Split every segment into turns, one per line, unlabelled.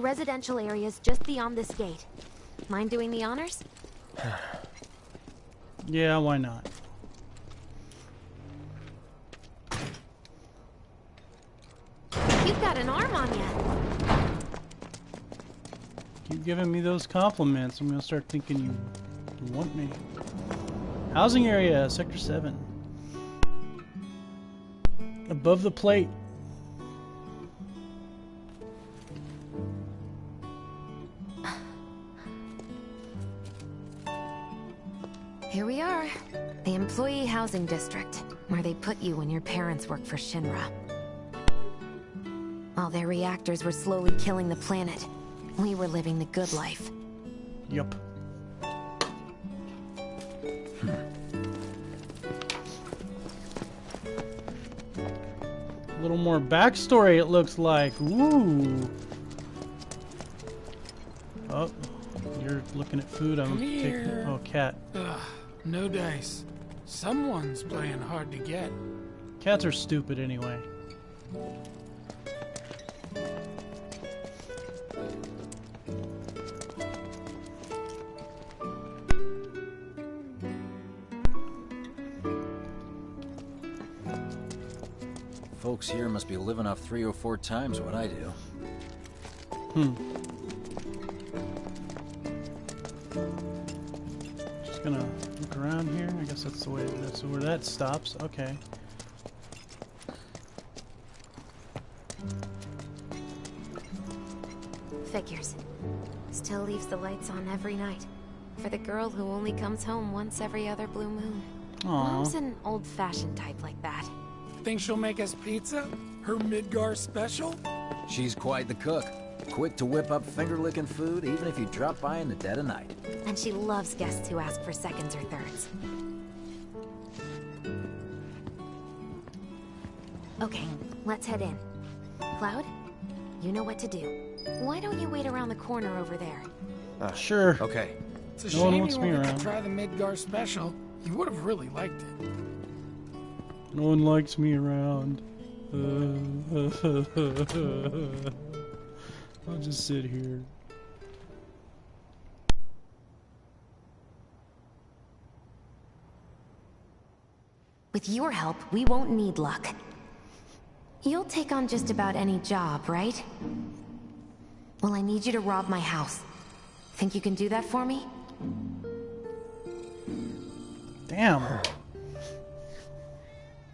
The residential area is just beyond this gate. Mind doing the honors?
Yeah, why not?
You've got an arm on you.
Keep giving me those compliments. I'm gonna start thinking you, you want me. Housing area, Sector 7. Above the plate.
Housing District, where they put you when your parents work for Shinra. While their reactors were slowly killing the planet, we were living the good life.
Yup. A little more backstory, it looks like. Ooh. Oh, you're looking at food. I'm taking.
here.
Oh, cat.
Ugh, no dice. Someone's playing hard to get.
Cats are stupid anyway.
Folks here must be living off three or four times what I do.
Hmm. Just gonna look around here. I guess that's the way. That's where that stops. Okay.
Figures. Still leaves the lights on every night. For the girl who only comes home once every other blue moon. Mom's an old-fashioned type like that.
Think she'll make us pizza? Her Midgar special?
She's quite the cook. Quick to whip up finger-licking food, even if you drop by in the dead of night.
And she loves guests who ask for seconds or thirds. Okay, let's head in. Cloud, you know what to do. Why don't you wait around the corner over there?
Uh, sure.
Okay.
It's a
No one
shame
wants
you
me
wanted
around.
to try the Midgar special. You would have really liked it.
No one likes me around. I'll just sit here.
With your help, we won't need luck. You'll take on just about any job, right? Well, I need you to rob my house. Think you can do that for me?
Damn.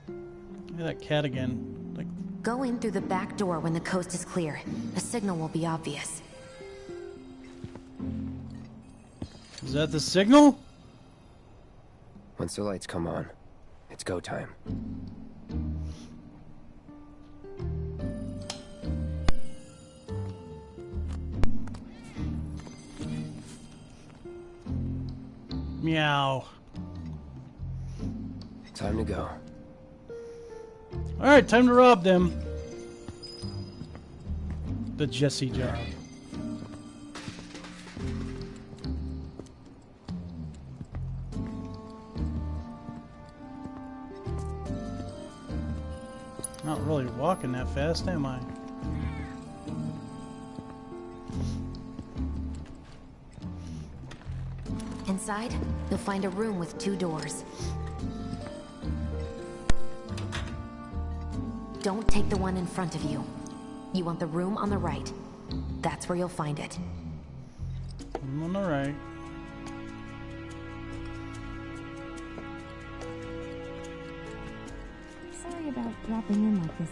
Look at that cat again. Like,
Go in through the back door when the coast is clear. A signal will be obvious.
is that the signal?
Once the lights come on, it's go time.
Meow.
Time to go.
All right, time to rob them. The Jessie job. Not really walking that fast, am I?
Inside, you'll find a room with two doors. Don't take the one in front of you. You want the room on the right. That's where you'll find it.
I'm on the right.
Sorry about dropping in like this.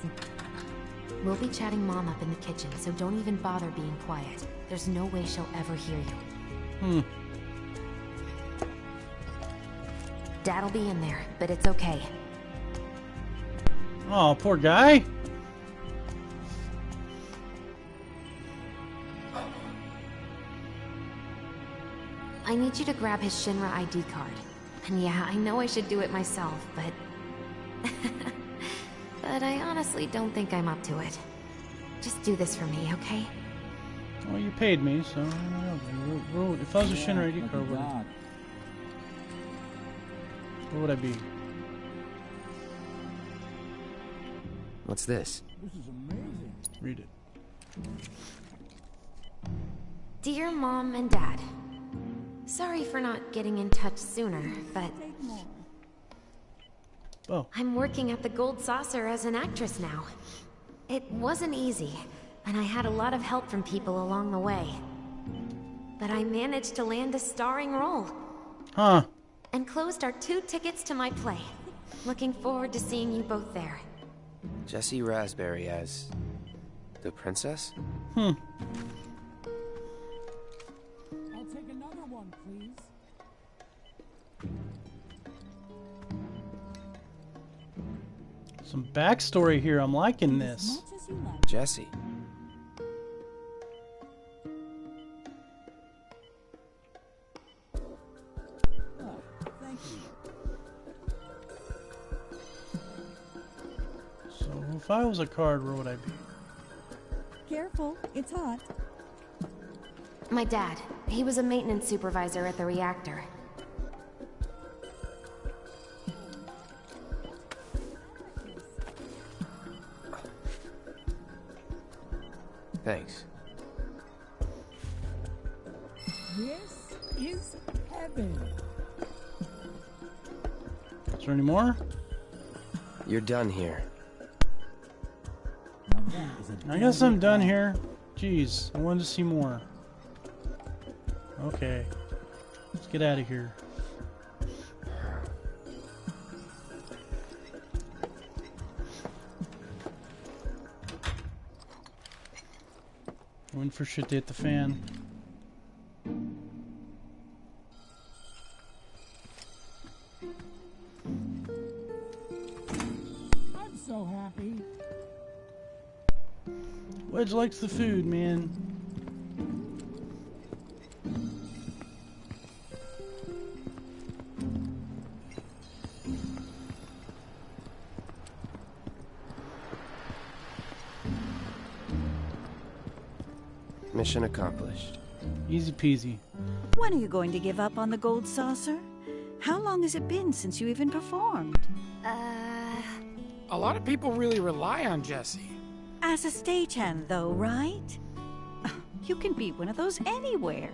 We'll be chatting Mom up in the kitchen, so don't even bother being quiet. There's no way she'll ever hear you.
Hmm.
Dad'll be in there, but it's okay.
Oh, poor guy.
I need you to grab his Shinra ID card. And yeah, I know I should do it myself, but... but I honestly don't think I'm up to it. Just do this for me, okay?
Well, you paid me, so I don't know. Where- where- If I was a Shinra ID card, where,
God.
where would I be?
What's this?
This is amazing.
Read it.
Dear Mom and Dad, sorry for not getting in touch sooner, but
Oh,
I'm working at the Gold Saucer as an actress now. It wasn't easy, and I had a lot of help from people along the way. But I managed to land a starring role
huh?
and closed our two tickets to my play. Looking forward to seeing you both there.
Jessie Rasberry as the princess?
Hmm.
I'll take another one, please.
Some backstory here. I'm liking this.
much as you like.
Jessie. If I was a card, where would I be?
Careful, it's hot.
My dad, he was a maintenance supervisor at the reactor.
Thanks.
This is heaven.
Is there any more?
You're done here.
I guess I'm done here. Jeez, I wanted to see more. Okay. Let's get out of here. Waiting for shit to hit the fan. Wedge likes the food, man.
Mission accomplished.
Easy peasy.
When are you going to give up on the gold saucer? How long has it been since you even performed?
Uh,
A lot of people really rely on Jessie.
As a stagehand, though, right? You can be one of those anywhere.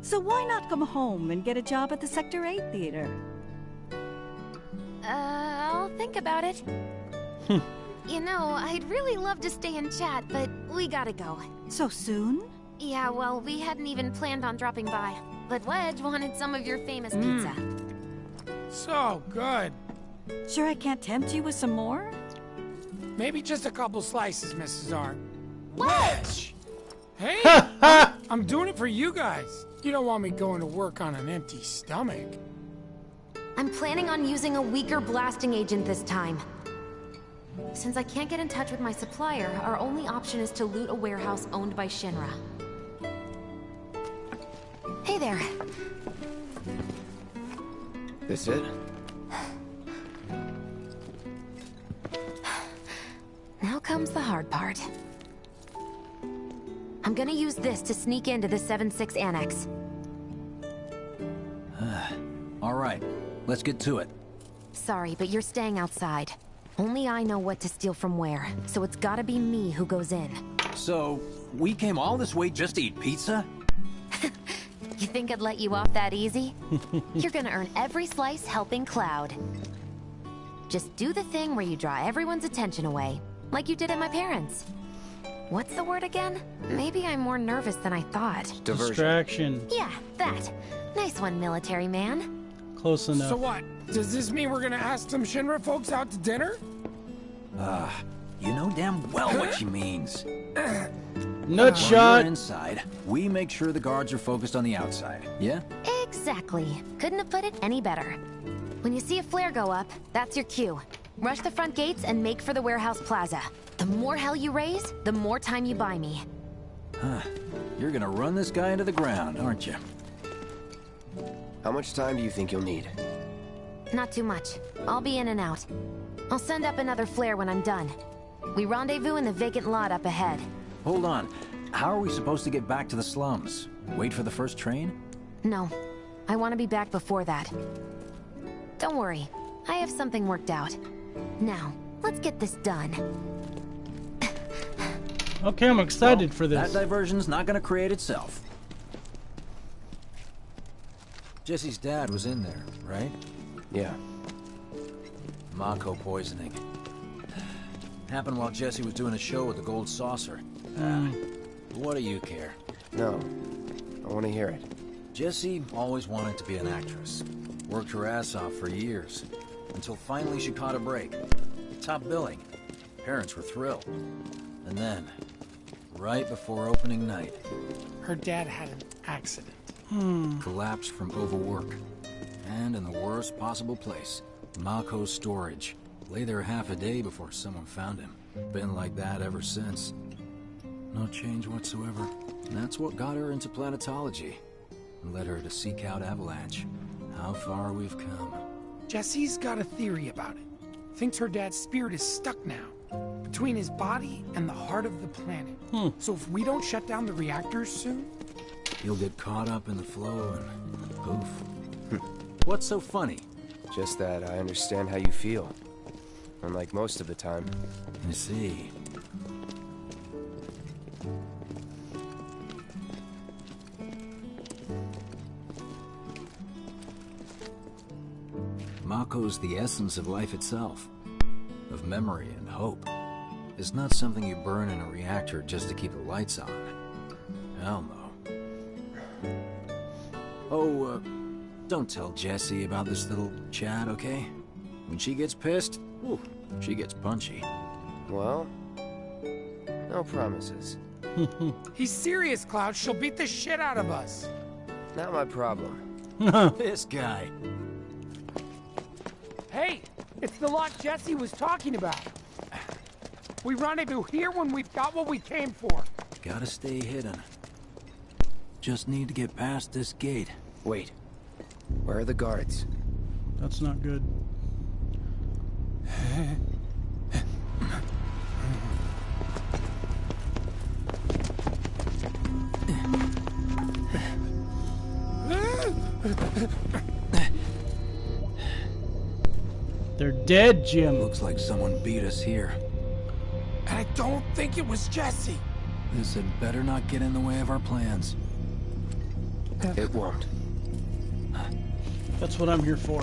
So why not come home and get a job at the Sector 8 theater?
uh, I'll think about it. you know, I'd really love to stay and chat, but we gotta go.
So soon?
Yeah, well, we hadn't even planned on dropping by. But Wedge wanted some of your famous pizza.
So good.
Sure I can't tempt you with some more?
Maybe just a couple slices, Mrs. R.
Wedge!
Hey, I'm, I'm doing it for you guys. You don't want me going to work on an empty stomach.
I'm planning on using a weaker blasting agent this time. Since I can't get in touch with my supplier, our only option is to loot a warehouse owned by Shinra. Hey there.
This it?
Comes the hard part. I'm gonna use this to sneak into the 7-6 Annex.
All right, let's get to it.
Sorry, but you're staying outside. Only I know what to steal from where, so it's gotta be me who goes in.
So, we came all this way just to eat pizza?
You think I'd let you off that easy? You're gonna earn every slice helping Cloud. Just do the thing where you draw everyone's attention away, like you did at my parents. What's the word again? Maybe I'm more nervous than I thought.
Diversion.
Distraction.
Yeah, that. Nice one, military man.
Close enough.
So what? Does this mean we're gonna ask some Shinra folks out to dinner?
Ah, you know damn well what she means.
Nutshot.
While you're inside, we make sure the guards are focused on the outside. Yeah?
Exactly. Couldn't have put it any better. When you see a flare go up, that's your cue. Rush the front gates and make for the warehouse plaza. The more hell you raise, the more time you buy me. Huh.
You're gonna run this guy into the ground, aren't you?
How much time do you think you'll need?
Not too much. I'll be in and out. I'll send up another flare when I'm done. We rendezvous in the vacant lot up ahead.
Hold on. how are we supposed to get back to the slums? Wait for the first train?
No. I want to be back before that. Don't worry. I have something worked out. Now, let's get this done.
Okay, I'm excited for this.
That diversion's not gonna create itself. Jessie's dad was in there, right?
Yeah.
Mako poisoning. Happened while Jessie was doing a show with the Gold Saucer. Ah, what do you care?
No. I want to hear it.
Jessie always wanted to be an actress. Worked her ass off for years. Until finally she caught a break. Top billing. Parents were thrilled. And then, right before opening night,
Her dad had an accident. Hmm.
collapsed from overwork. And in the worst possible place, Mako's storage. Lay there half a day before someone found him. Been like that ever since. No change whatsoever. And that's what got her into planetology. And led her to seek out Avalanche. How far we've come.
Jessie's got a theory about it. Thinks her dad's spirit is stuck now, between his body and the heart of the planet. Hmm. So if we don't shut down the reactors soon,
He'll get caught up in the flow and poof. Hmm. What's so funny?
Just that I understand how you feel. Unlike most of the time.
I see. Mako's the essence of life itself, of memory and hope. It's not something you burn in a reactor just to keep the lights on. Hell no. Oh, uh, don't tell Jessie about this little chat, okay? When she gets pissed, ooh, she gets punchy.
Well, no promises.
he's serious, Cloud. She'll beat the shit out of us.
Not my problem.
This guy.
Hey, it's the lot Jessie was talking about. We rendezvous here when we've got what we came for.
Gotta stay hidden. Just need to get past this gate.
Wait. Where are the guards?
That's not good. dead, Jim.
Looks like someone beat us here.
And I don't think it was Jessie.
This had better not get in the way of our plans.
It won't.
That's what I'm here for.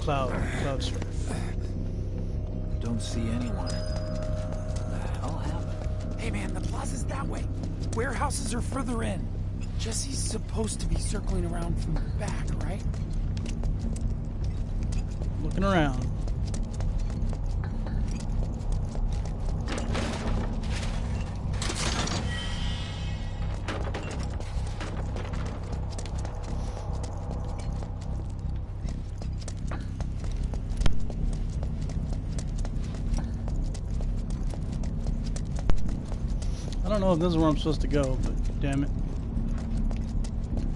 Cloud, cloud surf.
Don't see anyone. The hell happened?
Hey man, the plaza's that way. Warehouses are further in. Jessie's supposed to be circling around from the back, right?
Looking around. Know this is where I'm supposed to go, but damn it.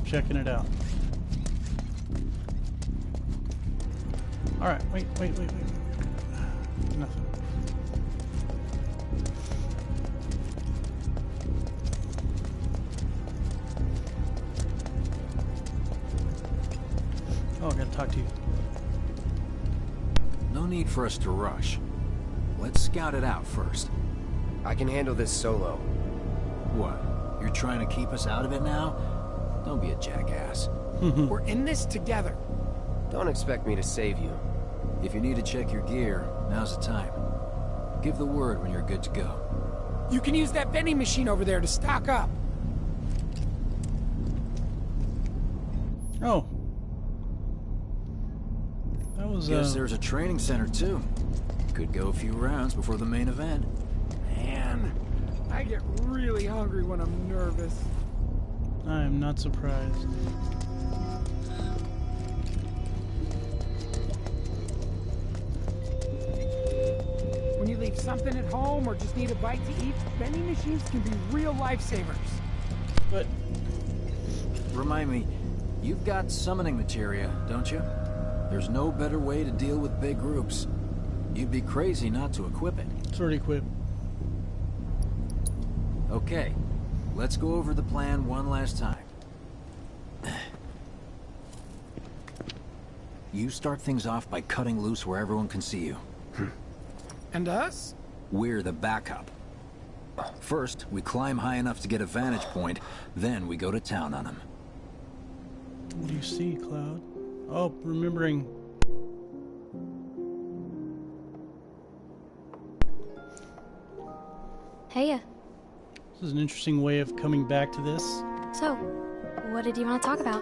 Checking it out. Alright, wait, wait, wait, wait. Nothing. Oh, I gotta talk to you.
No need for us to rush. Let's scout it out first.
I can handle this solo.
What? You're trying to keep us out of it now? Don't be a jackass.
We're in this together.
Don't expect me to save you.
If you need to check your gear, now's the time. Give the word when you're good to go.
You can use that vending machine over there to stock up.
Oh. That was,
Guess
uh,
there's a training center too. Could go a few rounds before the main event.
Man, I get really hungry when I'm nervous.
I am not surprised.
When you leave something at home or just need a bite to eat, vending machines can be real lifesavers.
But
Remind me, you've got summoning materia, don't you? There's no better way to deal with big groups. You'd be crazy not to equip it.
it's already equipped.
Okay, let's go over the plan one last time. You start things off by cutting loose where everyone can see you. Hmm.
And us?
We're the backup. First, we climb high enough to get a vantage point, then we go to town on them.
What do you see, Cloud? Oh, remembering.
Heya.
This is an interesting way of coming back to this.
So, what did you want to talk about?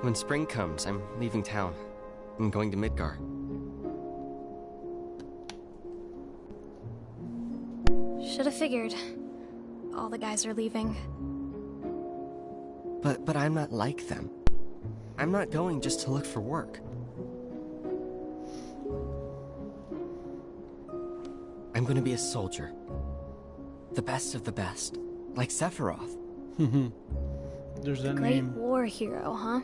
When spring comes, I'm leaving town. I'm going to Midgar.
Should have figured. All the guys are leaving.
But but I'm not like them. I'm not going just to look for work. I'm going to be a soldier. The best of the best, like Sephiroth.
There's that
Great
name.
war hero, huh?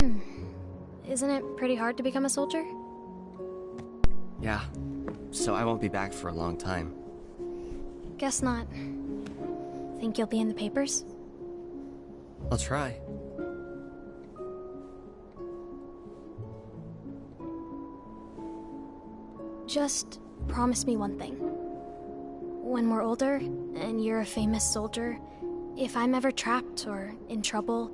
Hmm. Isn't it pretty hard to become a soldier?
Yeah. So I won't be back for a long time.
Guess not. Think you'll be in the papers?
I'll try.
Just promise me one thing. When we're older, and you're a famous soldier, if I'm ever trapped or in trouble,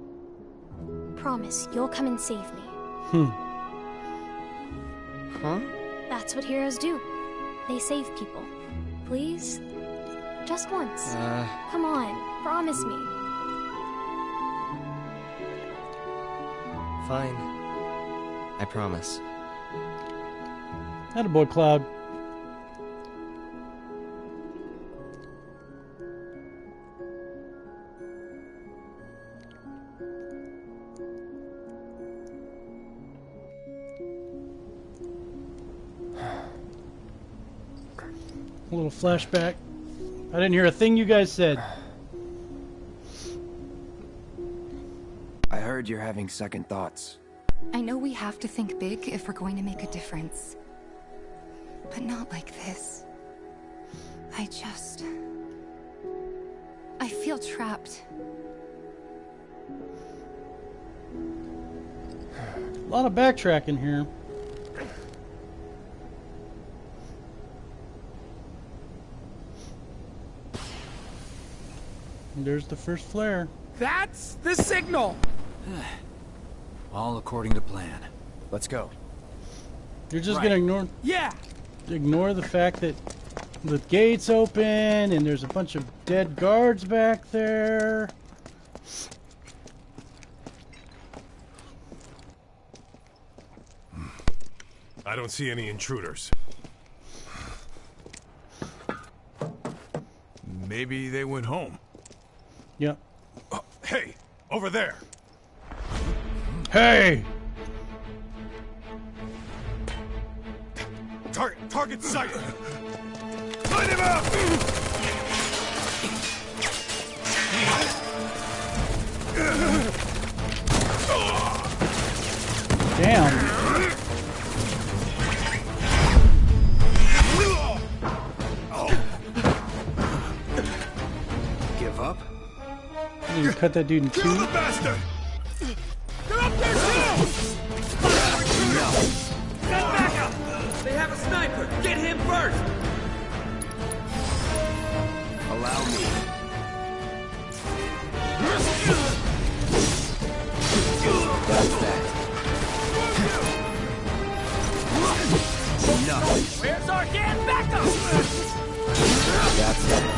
promise you'll come and save me.
Hmm.
Huh?
That's what heroes do. They save people. Please? Just once.
Uh,
Come on, promise me.
fine. I promise.
Attaboy, Cloud. Little flashback. I didn't hear a thing you guys said.
I heard you're having second thoughts.
I know we have to think big if we're going to make a difference. But not like this. I just... I feel trapped.
A lot of backtracking here. There's the first flare.
That's the signal!
All according to plan.
Let's go.
You're just
Right.
gonna ignore
Yeah!
ignore the fact that the gates open and there's a bunch of dead guards back there.
I don't see any intruders. Maybe they went home.
Yep.
Uh, hey, over there.
Hey!
Tar target sight. Light him up!
Damn. Cut that dude in
Kill
two.
the bastard!
They're up there too!
Send backup! They have a sniper! Get him first!
Allow me. That's that. Enough.
Where's our damn backup?
That's it.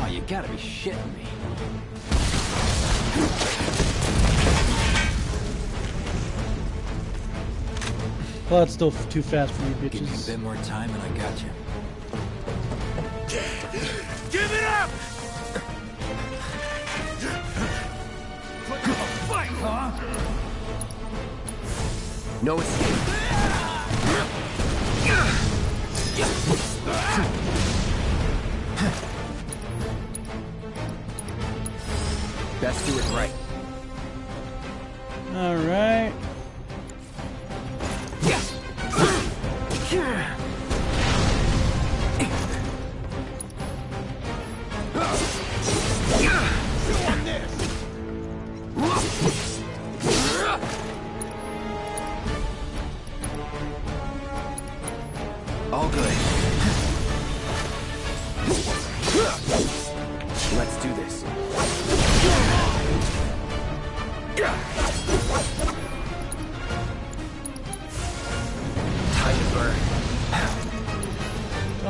Oh, you gotta be shitting me.
Well, that's still too fast for you bitches.
Give me a bit more time and I got you.
Give it up! Fight, huh?
No escape. Ah! Best do it right.
All right.
All good. Let's do this.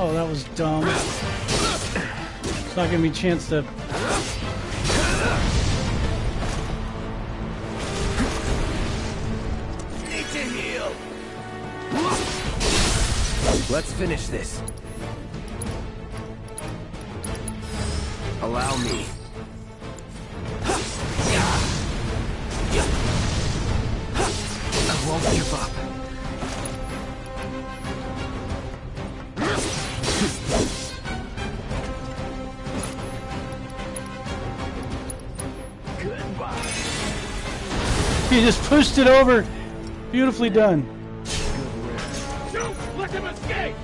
Oh, that was dumb. It's not giving me a chance to.
Let's finish this. Allow me.
Pushed it over. Beautifully done.
Shoot! Let him escape!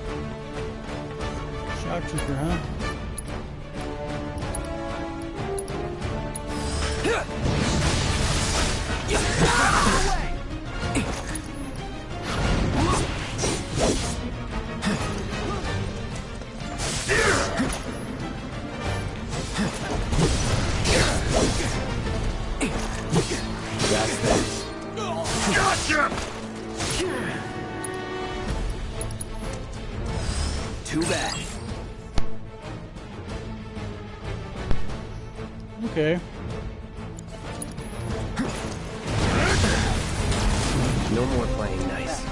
Shock trooper, huh?
Too bad.
Okay.
No more playing nice.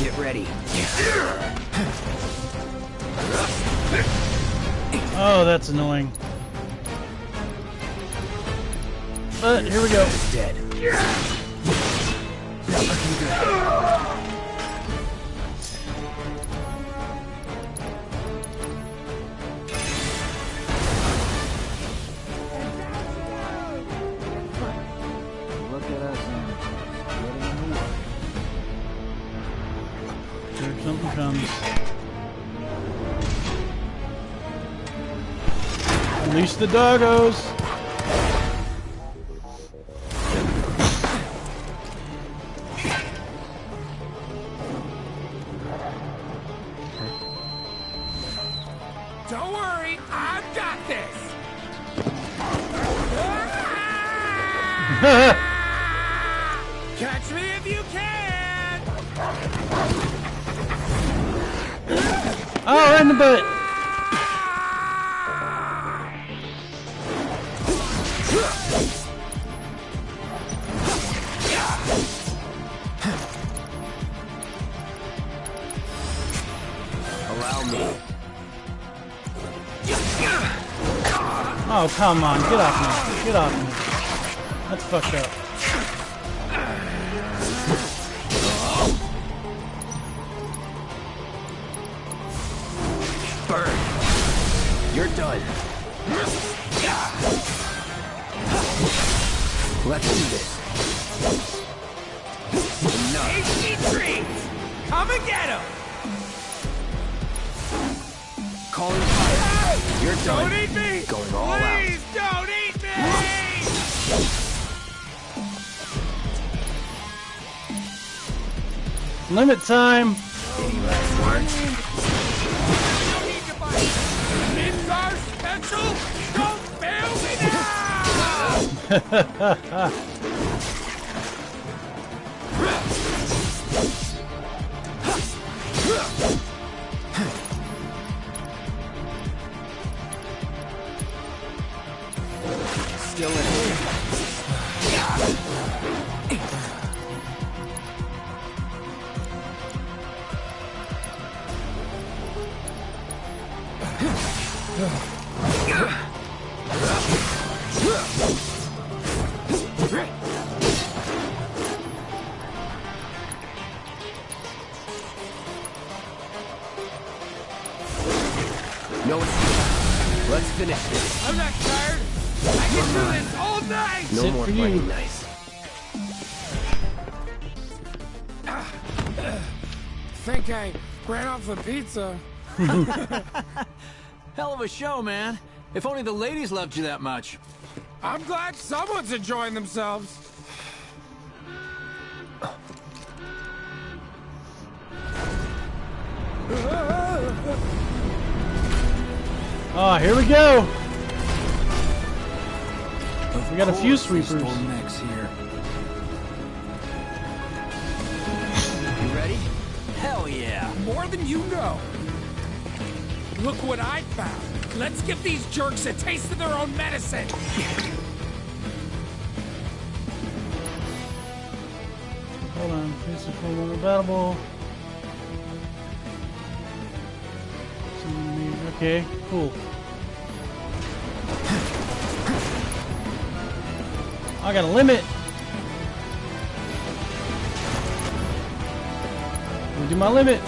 Get ready.
Oh, that's annoying. But here we go.
Dead. Not good.
Look at us
comes. The doggos. Oh, come on. Get off me. Get off me. That's fucked up.
Let's do this. Enough.
Tasty treats. Come and get 'em.
Calling fire. You're done.
Don't eat me.
Going all out.
Please don't eat me.
Limit time.
Any last words?
It's our special. Don't fail the.
Hell of a show, man. If only the ladies loved you that much.
I'm glad someone's enjoying themselves.
Oh, here we go. We got a few
Of course, they
sweepers.
stole Max here.
More than you know. Look what I found. Let's give these jerks a taste of their own medicine.
Hold on. Level battle ball. Okay, cool. I got a limit. Do my limit.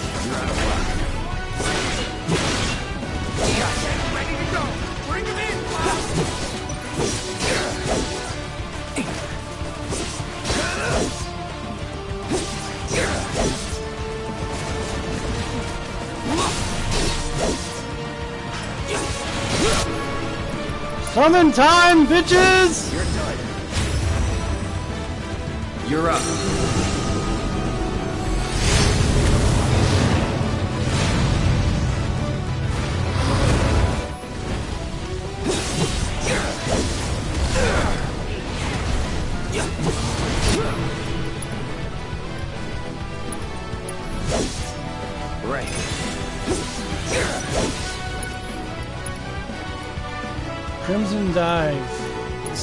Summon time, bitches!
You're done. You're up.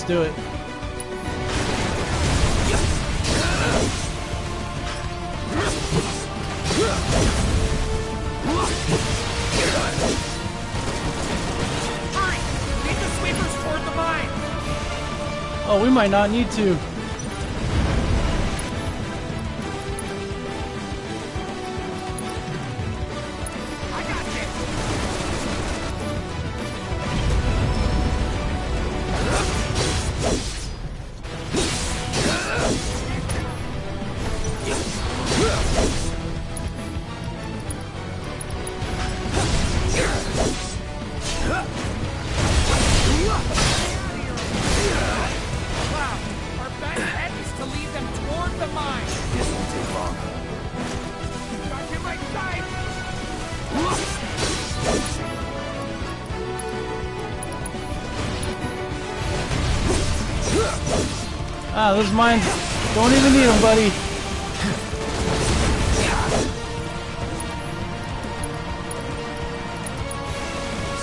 Do it.
Hurry! Lead the sweepers toward the mine.
Oh, we might not need to. Ah, those mines don't even need them, buddy.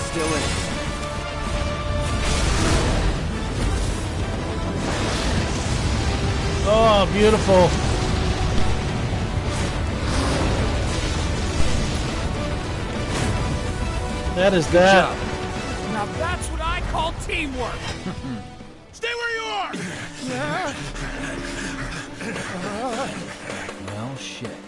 Still in.
Oh, beautiful. That is that.
Now that's what I call teamwork.
Well, shit.